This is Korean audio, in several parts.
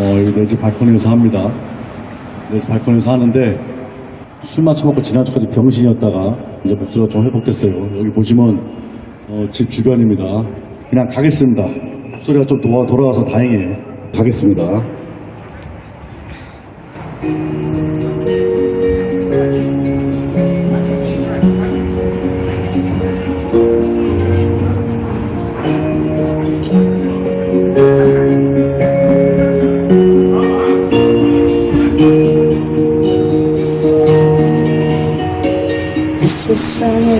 어, 여기 내집 발코니에서 합니다. 내집 발코니에서 하는데 술 마쳐먹고 지난주까지 병신이었다가 이제 목소리가 좀 회복됐어요. 여기 보시면 어, 집 주변입니다. 그냥 가겠습니다. 목소리가 좀 돌아, 돌아와서 다행이에요. 가겠습니다.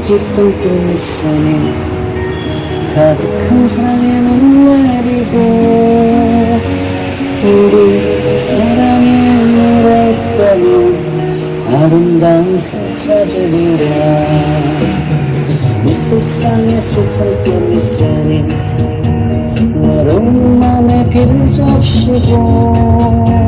기쁜 그 미소니 가득한 사랑의 눈물이고 우리 사랑의 노래방은 아름다운 상 찾으리라. 이 슬픈 그 미소니 외로운 맘에 비를 적시고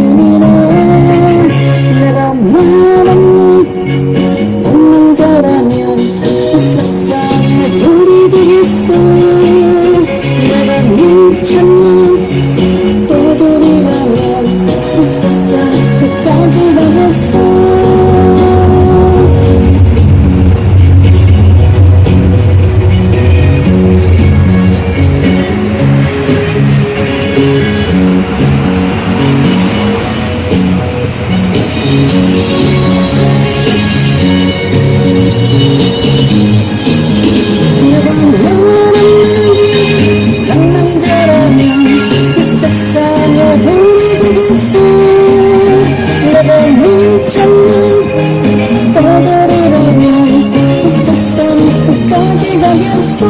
알겠어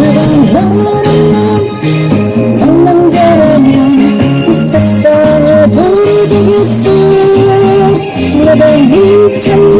내가 너라는 난한 남자라면 이 세상에 돌이키겠소 내가 미쳤나